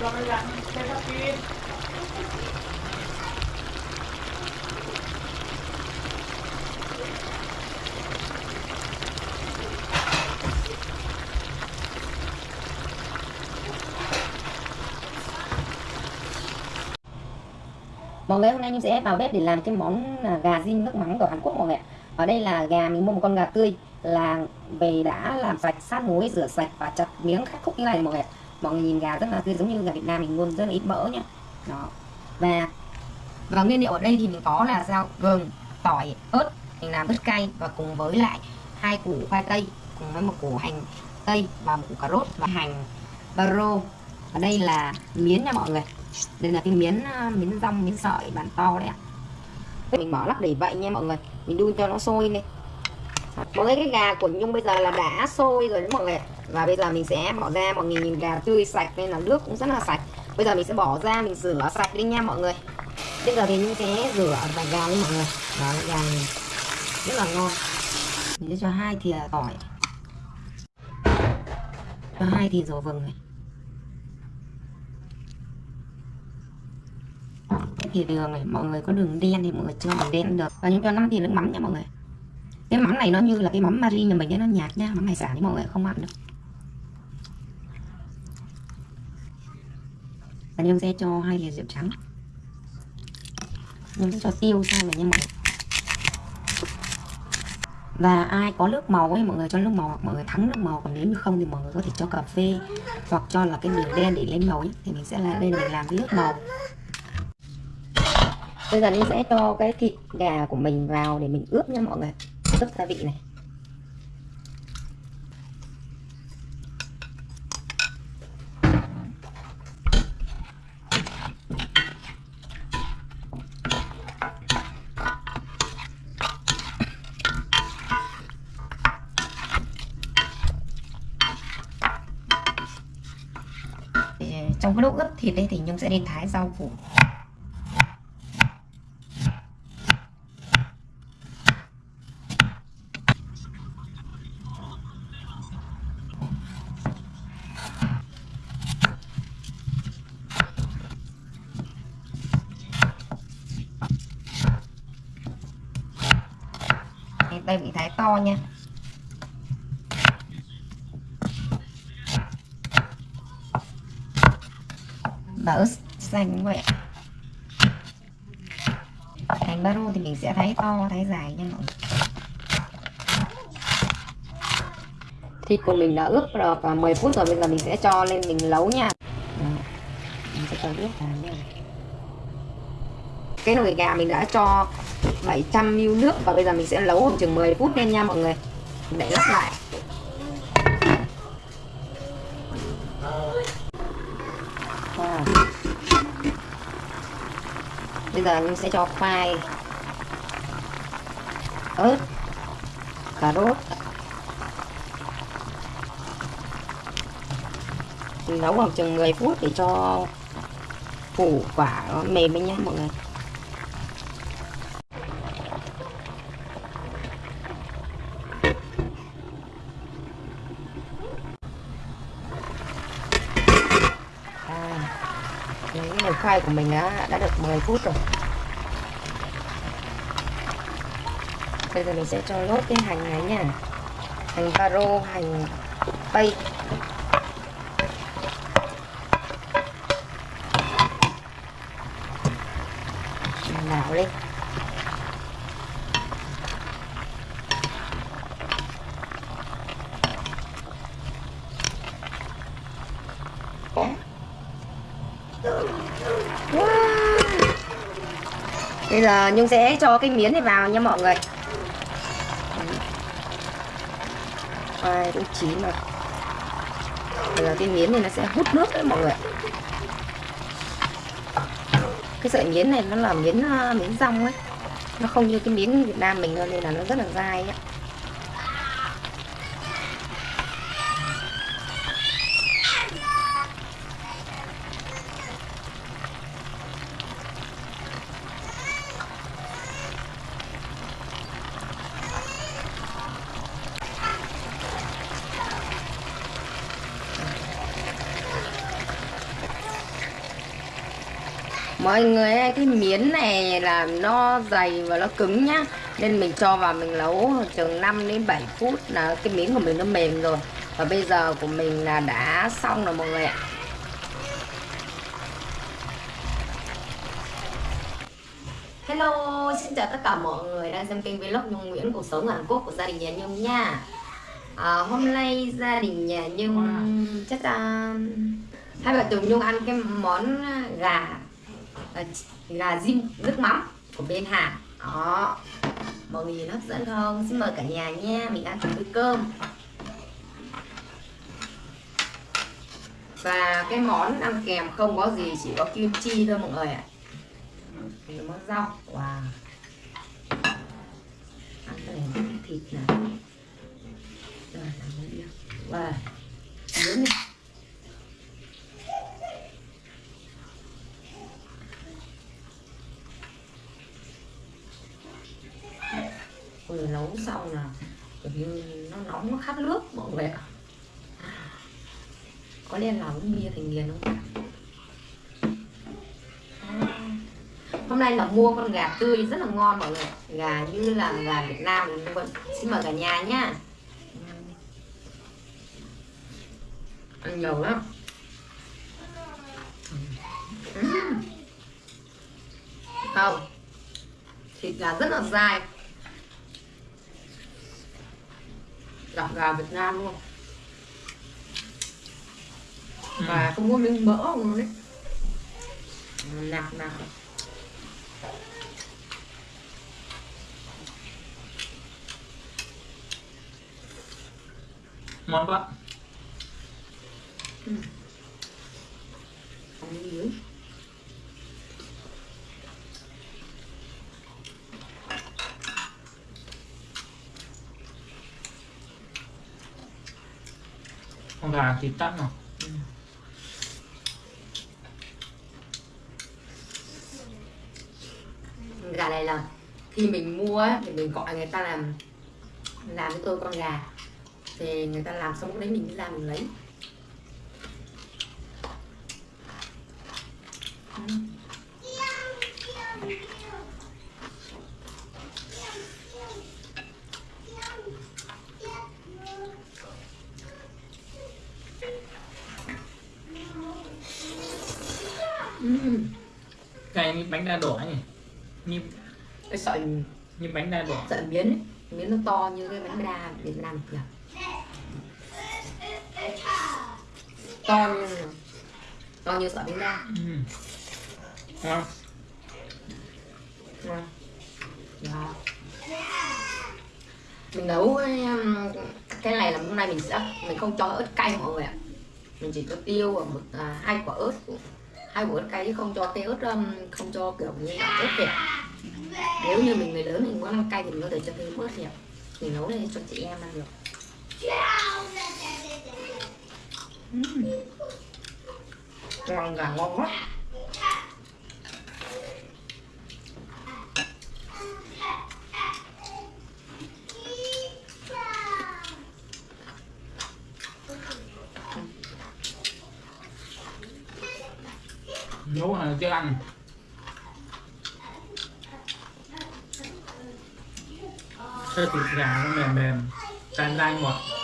Mọi người, hôm nay Nhung sẽ vào bếp để làm cái món à, gà rim nước mắm của Hàn Quốc mọi người ạ. Ở đây là gà, mình mua một con gà tươi là về đã làm sạch, sát muối, rửa sạch và chặt miếng khắc khúc như này mọi người ạ. Mọi người nhìn gà rất là tươi giống như gà Việt Nam mình luôn rất là ít mỡ nhá. Đó. Và và nguyên liệu ở đây thì mình có là rau gừng, tỏi, ớt, mình làm ớt cay và cùng với lại hai củ khoai tây cùng với một củ hành tây và một củ cà rốt và hành baro. và đây là miến nha mọi người đây là cái miến ờ, miến rong miến sợi bản to đấy ạ mình bỏ lắc để vậy nha mọi người mình đun cho nó sôi lên mọi người cái gà của nhung bây giờ là đã sôi rồi đấy mọi người và bây giờ mình sẽ bỏ ra mọi người nhìn gà tươi sạch nên là nước cũng rất là sạch. Bây giờ mình sẽ bỏ ra mình rửa sạch đi nha mọi người. Bây giờ thì mình sẽ rửa và gà đi mọi người. Đó gà này rất là ngon. Mình sẽ cho hai thìa tỏi. Cho hai thìa dầu vừng này. Thì đường này mọi người có đường đen thì mọi người cho đường đen được. Và những cho năm thì nước mắm nha mọi người. Cái mắm này nó như là cái mắm mari nhà mình ấy, nó nhạt nha. Mắm hải sản thì mọi người không ăn được. Và nhâm sẽ cho hai thìa rượu trắng. Nhâm sẽ cho tiêu sau này nha mọi người và ai có nước màu ấy, mọi người cho nước màu hoặc mọi người thắng nước màu. Còn nếu như không thì mọi người có thể cho cà phê hoặc cho là cái đường đen để lên màu ấy, thì mình sẽ là đây mình làm cái nước màu. Bây giờ mình sẽ cho cái thịt gà của mình vào để mình ướp nha mọi người. Ướp gia vị này. Trong cái lúc ướp thịt đây thì nhung sẽ đi thái rau củ. Đây bị thái to nha và xanh vậy hành baro thì mình sẽ thái to thái dài nha mọi người. Thịt của mình đã ướp được 10 phút rồi bây giờ mình sẽ cho lên mình nấu nha. Mình sẽ cho nước vào nha. Cái nồi gà mình đã cho 700 ml nước và bây giờ mình sẽ nấu khoảng chừng 10 phút lên nha mọi người. Để lắp lại. Wow bây giờ mình sẽ cho khoai. Ớt. Cà rốt. Mình nấu khoảng chừng 10 phút để cho củ quả nó mềm lên nhá, mọi người cái nồi khoai của mình đã, đã được 10 phút rồi. Bây giờ mình sẽ cho lốt cái hành này nha. Hành paro, hành tây đảo lên bây giờ nhung sẽ cho cái miến này vào nha mọi người. Khoai cũng chín rồi bây giờ cái miến này nó sẽ hút nước đấy mọi người. Cái sợi miến này nó là miến ờ, miến rong ấy. Nó không như cái miến Việt Nam mình nên là nó rất là dai ấy. Mọi người ơi, cái miến này là nó dày và nó cứng nhá. Nên mình cho vào mình nấu chừng 5 đến 7 phút là cái miếng của mình nó mềm rồi. Và bây giờ của mình là đã xong rồi mọi người ạ. Hello, xin chào tất cả mọi người đang xem kênh vlog Nhung Nguyễn cuộc sống ở Hàn Quốc của gia đình nhà Nhung nha. À, Hôm nay gia đình nhà Nhung chắc là hai vợ chồng Nhung ăn cái món gà Ờ, là gà nước mắm của bên Hàn. Đó. Mọi người hấp dẫn không? Xin mời cả nhà nha, mình ăn chung với cơm. Và cái món ăn kèm không có gì, chỉ có kim chi thôi mọi người ạ. Thì món rau, wow. Ăn cái này thịt này. Rồi, làm wow. Nướng này có nên uống bia thành nghiền không hôm nay là mua con gà tươi rất là ngon mọi người gà như là gà Việt Nam mình xin mời cả nhà nhá. Ăn nhiều lắm. Không. Thịt gà rất là dai. Gặp gà Việt Nam luôn và không có miếng mỡ luôn đấy nạc nạc ngon quá. Ừ. dưới con gà thịt tắt mà ừ. Gà này là khi mình mua ấy, thì mình gọi người ta làm làm cho tôi con gà thì người ta làm xong lúc đấy mình đi làm mình lấy ừ. uhm. cái bánh đa đỏ nhỉ như cái sợi như bánh đa đỏ sợi miến ấy. miến nó to như cái bánh đa Việt Nam kìa. To như to như sợi bánh đa. Uhm. ngon. Ngon. Đó. Mình nấu um, cái này là hôm nay mình sẽ mình không cho ớt cay mọi người ạ. Mình chỉ cho tiêu và một à, hai quả ớt. Hai quả ớt cay chứ không cho cái ớt um, không cho kiểu như ớt đẹp nếu như mình người lớn mình muốn ăn cay thì mình có thể cho thêm ớt đẹp mình nấu lên cho chị em ăn được. Uhm. ngon gà ngon quá. Nấu là chưa ăn sơ thịt gà nó mềm mềm cay cay ngọt uhm.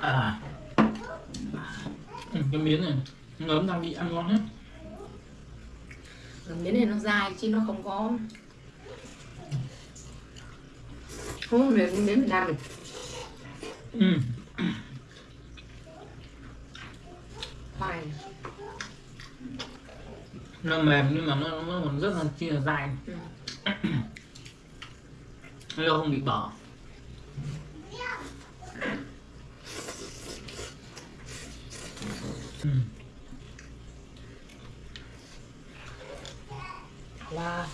À. ừ, cái miếng này ngấm đang bị ăn ngon hết cái miếng này nó dài chứ nó không có không có miếng Việt Nam mình ừ. khoai nó mềm nhưng mà nó nó còn rất là chi là dài ừ. nó không bị bỏ Wow.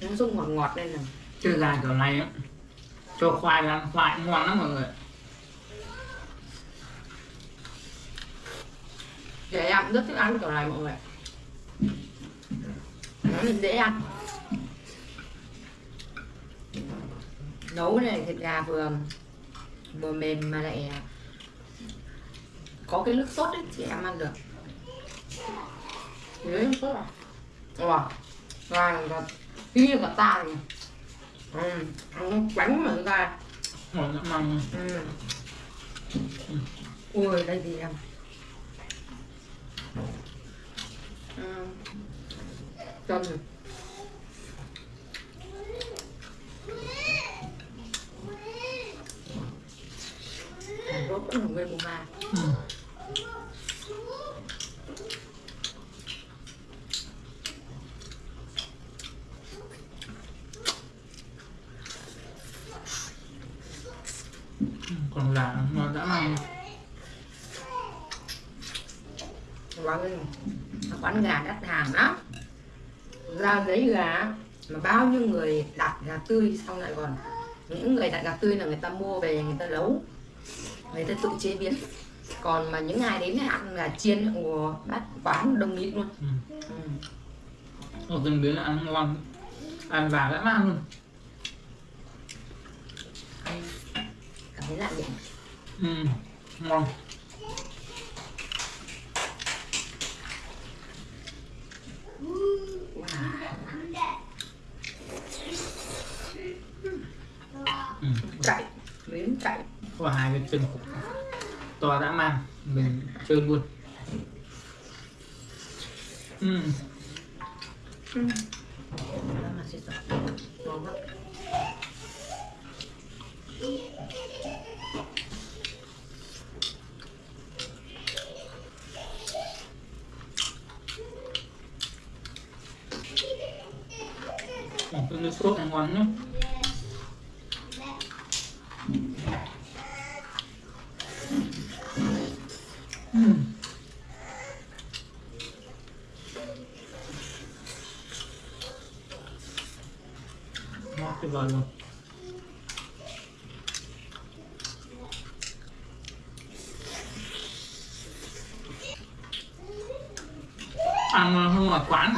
Nó dùng ngọt ngọt lên này. Chơi dài kiểu này á cho khoai ăn khoai ngon lắm mọi người. Để em rất thích ăn kiểu này mọi người Nó là dễ ăn. Nấu này thịt gà vừa vừa mềm mà lại có cái nước sốt ấy thì em ăn được. Đấy, nước sốt à? Wow, gà là như cả ta này Ừ, ăn bánh mà gà mong Ừ. Ui, đây thì em. Ừ. Chân Hàn Quốc vẫn là người mùa mà ừ. Ừ, còn là ngon dã man Vâng, quán gà đắt hàng lắm Ra giấy gà mà bao nhiêu người đặt gà tươi xong lại còn những người đặt gà tươi là người ta mua về người ta nấu người ta tự chế biến còn mà những ngày đến ăn gà chiên của bát quán đông nghịt luôn ừ. ừ. Ở từng biến là ăn ngon ăn và dã man luôn Ăn cảm thấy lạ miệng ừ. ngon ừ. chạy miếng chạy có hai cái chân to dã man mình chơi luôn ừ. Ừ, cái nước sốt ngon nhá ừ. ngon tuyệt vời luôn ăn hơn ngoài quán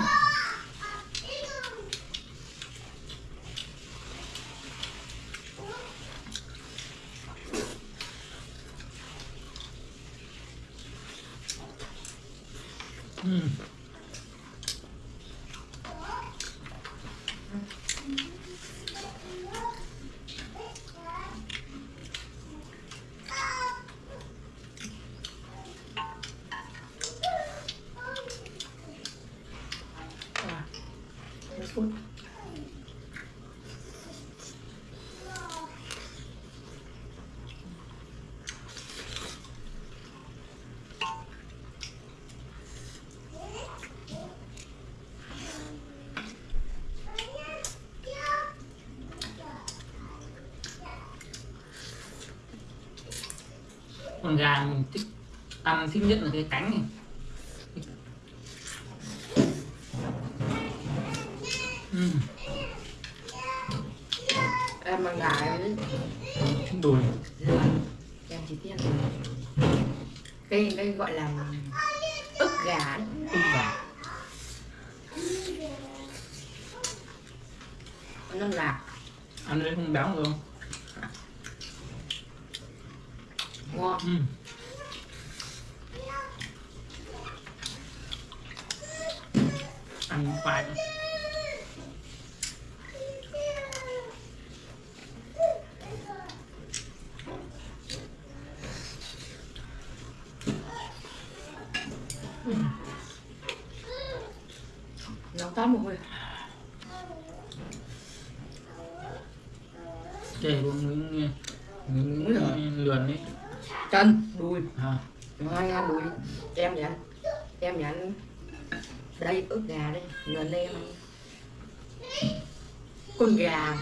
ừ. à. nước sốt con gà mình thích ăn thích nhất là cái cánh này. Ừ. em ăn gà thích đùi em chỉ tiên cái cái gọi là ức gà ức gà. Non lạc ăn đấy không béo được không nó toát một hồi để luôn miếng miếng miếng lườn ấy. Chân đùi. À, Ngon ngon đùi. Em vậy em nhận đây ướp gà đây người lên con gà.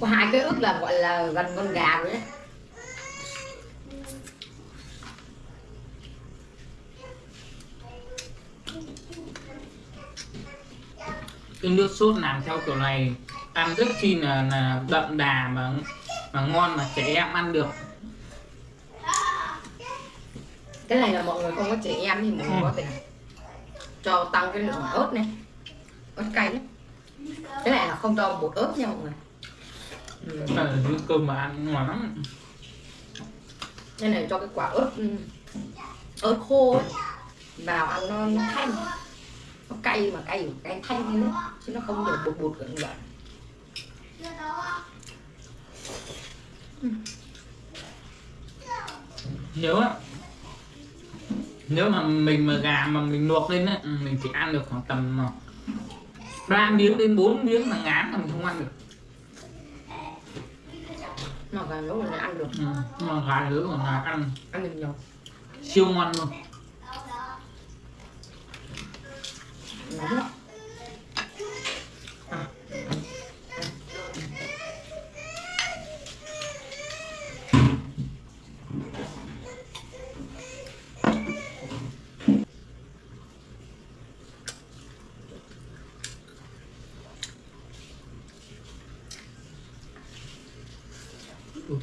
Có hai cái ướp là gọi là gần con gà rồi đấy cái nước sốt làm theo kiểu này. Ăn rất chi là, là đậm đà mà mà ngon mà trẻ em ăn được. Cái này là mọi người không có trẻ em thì mọi người có thể cho tăng cái lượng ớt này. Ớt cay đấy cái này là không cho bột ớt nha mọi người. Ừ. Là dưới cơm mà ăn ngon lắm. Cái này cho cái quả ớt ừ, ớt khô ấy, vào ăn nó thanh nó cay mà cay cay thanh nữa chứ nó không được bột bột gần gần. Nếu á nếu mà mình mà gà mà mình luộc lên á ừ, mình chỉ ăn được khoảng tầm ờ, ba miếng đến 4 miếng là ngán là mình không ăn được. Mà gà nấu là ăn được. Ừ. mà gà còn là ăn. Ăn được nhiều. Siêu ngon luôn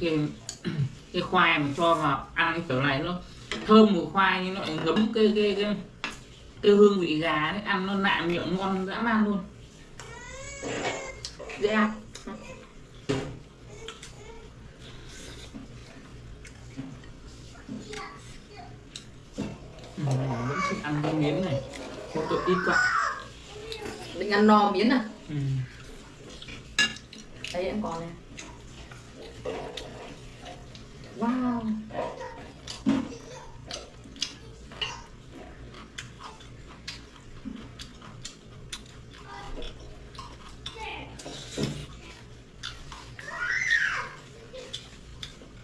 tiên cái khoai mà cho vào ăn cái kiểu này nó thơm mùi khoai nhưng nó lại ngấm cái cái cái cái hương vị gà đấy ăn nó nạ miệng ngon dã man luôn. Dễ ăn. Ừ, vẫn thích ăn cái miếng này cho tôi ít quá. Định ăn no miếng à? Ừ. đây em còn này wow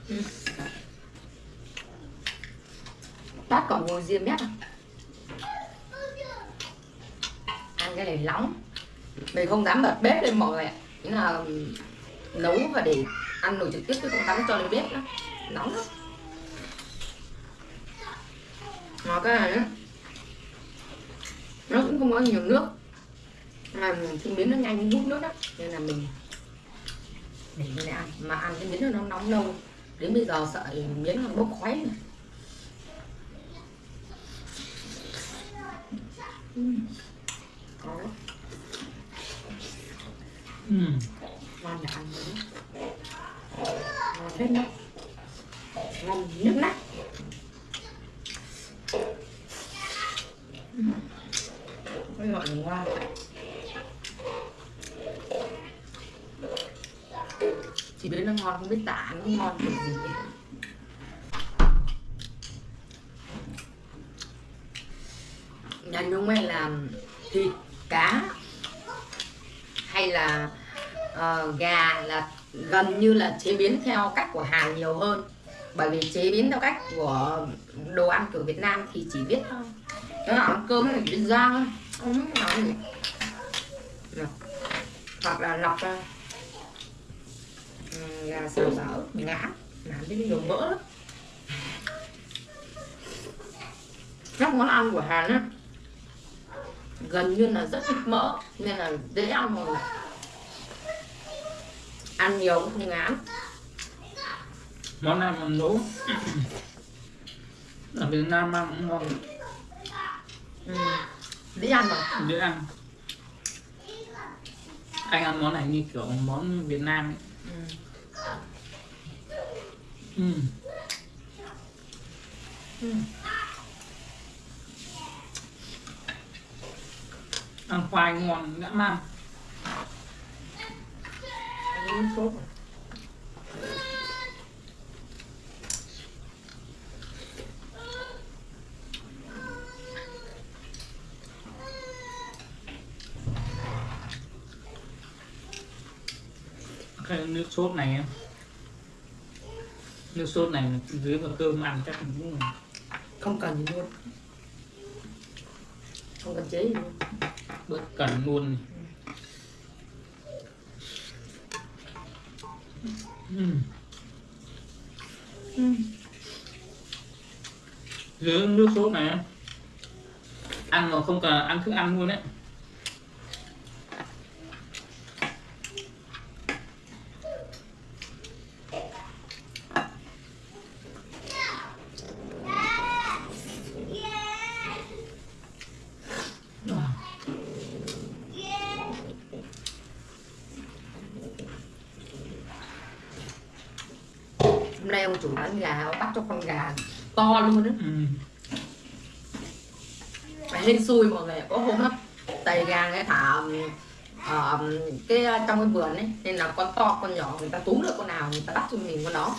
Ừ. Bác còn ngồi riêng mép? Ăn cái này nóng Mình không dám bật bếp lên mọi người ạ là nấu và để ăn nồi trực tiếp chứ không dám cho lên bếp nữa Nóng lắm. Mà cái này Nó cũng không có nhiều nước. Mà cái miếng nó nhanh hút nước đó Nên là mình để mình ăn. Mà ăn cái miếng nó nóng lâu. Đến bây giờ sợ miếng nó bốc khói này Uhm. Đấy. Ừ. ngon là ăn nữa ngon hết đó ngon nước nát. Cái gọi là ngon chỉ biết nó ngon không biết tả nó ngon kiểu gì. Ấy. nhà nhung ấy làm thịt cá hay là uh, gà là gần như là chế biến theo cách của Hàn nhiều hơn bởi vì chế biến theo cách của đồ ăn kiểu Việt Nam thì chỉ biết thôi. Nó là ăn cơm chỉ biết rang thôi. Không biết nói gì hoặc là lọc ra. Gà xào xào ngã. Làm cái nhiều mỡ lắm. Các món ăn của Hàn á gần như là rất ít mỡ nên là dễ ăn người ăn nhiều cũng không ngán món này mà nấu ở Việt Nam ăn cũng ngon ừ. dễ ăn mà dễ ăn anh ăn món này như kiểu món Việt Nam ấy. ừ. Ừ. Ừ. ăn khoai ngon dã man Ăn sốt à? cái nước sốt này nước sốt này dưới vào cơm ăn chắc cũng không cần luôn. Không cần chế gì luôn. Bớt cần luôn Ừm. dưới nước sốt này ăn mà không cần ăn thức ăn luôn đấy hôm nay ông chủ bán gà ông bắt cho con gà to luôn á Ừm. phải hên xui mọi người có hôm á tầy gà người thả ờ, cái trong cái vườn ấy nên là con to con nhỏ người ta túm được con nào người ta bắt cho mình con đó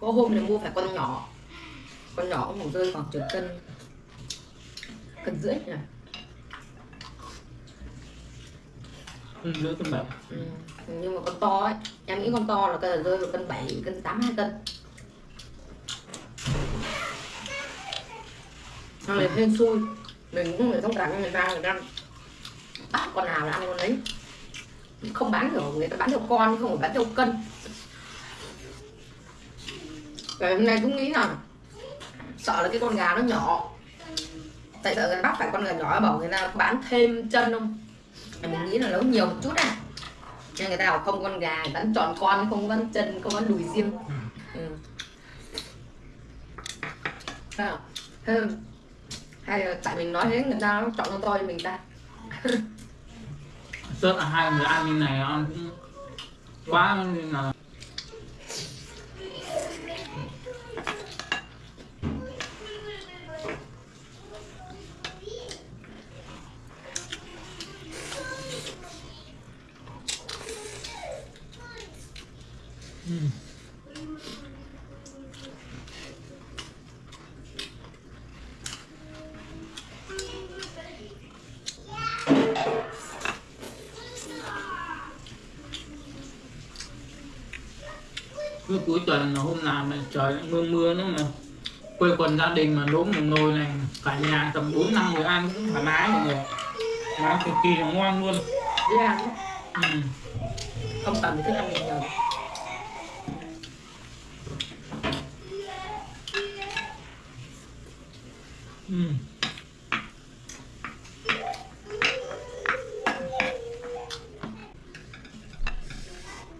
có hôm này mua phải con nhỏ con nhỏ cũng rơi khoảng chục cân cân rưỡi nhỉ Ừm, dưới cân bảy ừ. nhưng mà con to ấy em nghĩ con to là cân rơi vào cân 7, cân 8 hai cân Nó là hên xui? Mình cũng phải thông cảm cho người ta người ta bắt con nào là ăn con đấy. Không bán được, người ta bán theo con, không phải bán theo cân. Rồi hôm nay cũng nghĩ là sợ là cái con gà nó nhỏ. Tại sợ người bắt phải con gà nhỏ? Bảo người ta bán thêm chân không? Mình nghĩ là nấu nhiều một chút à. Nên người ta bảo không, con gà bán tròn con, không bán chân, không bán đùi riêng. Ừ. Sao? Thế hay là tại mình nói thế, người ta chọn con to cho mình ta. Rất là hai người ăn như này, ăn cũng quá nên là cứ cuối tuần hôm nào mà trời mưa mưa nữa mà quây quần gia đình mà đốn một nồi này cả nhà tầm bốn năm người ăn cũng thoải mái mọi người nó cực kỳ là ngon luôn dễ ăn ừ. không cần thức ăn nhiều Ừ.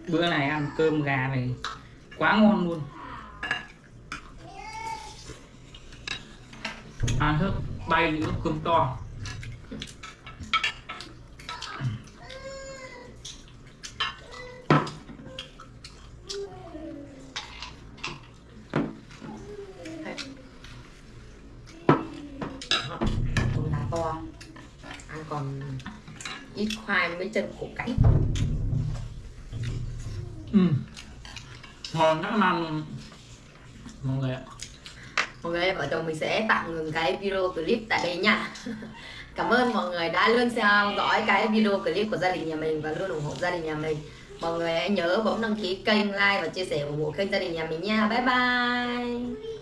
bữa này ăn cơm gà này quá ngon luôn. À, Ăn hết bay những cơm to. To. Ăn còn ít khoai với chân củ cải ừ ngon, rất ăn luôn. Mọi người ạ. Mọi người vợ chồng mình sẽ tạm ngừng cái video clip tại đây nha. Cảm ơn mọi người đã luôn theo dõi cái video clip của gia đình nhà mình và luôn ủng hộ gia đình nhà mình. Mọi người hãy nhớ bấm đăng ký kênh, like và chia sẻ ủng hộ kênh gia đình nhà mình nha. Bye bye.